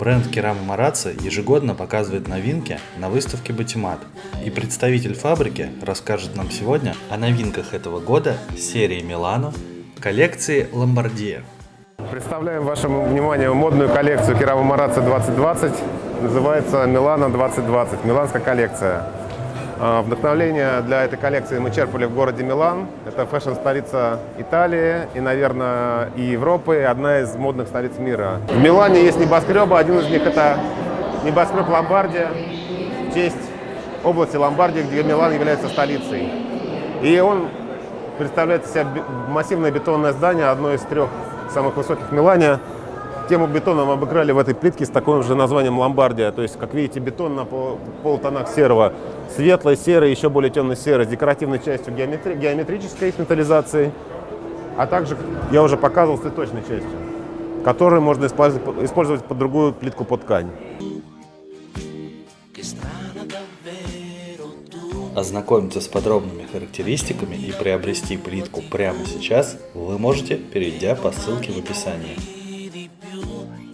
Бренд Керама Марацци ежегодно показывает новинки на выставке Батимат. И представитель фабрики расскажет нам сегодня о новинках этого года серии Милано коллекции Ломбардия. Представляем вашему вниманию модную коллекцию Керама Марацци 2020. Называется Милано 2020, миланская коллекция. А, вдохновление для этой коллекции мы черпали в городе Милан. Это фэшн-столица Италии и, наверное, и Европы, и одна из модных столиц мира. В Милане есть небоскребы, один из них это небоскреб Ломбардия, в честь области Ломбардии, где Милан является столицей. И он представляет из себя массивное бетонное здание, одно из трех самых высоких в Милане. Тему бетона мы обыграли в этой плитке с таким же названием Ломбардия. То есть, как видите, бетон на пол, полутонах серого. Светлый, серый, еще более темный серый, с декоративной частью геометри геометрической металлизации. А также, я уже показывал, с цветочной частью, которую можно использовать, использовать под другую плитку под ткань. Ознакомиться с подробными характеристиками и приобрести плитку прямо сейчас вы можете, перейдя по ссылке в описании.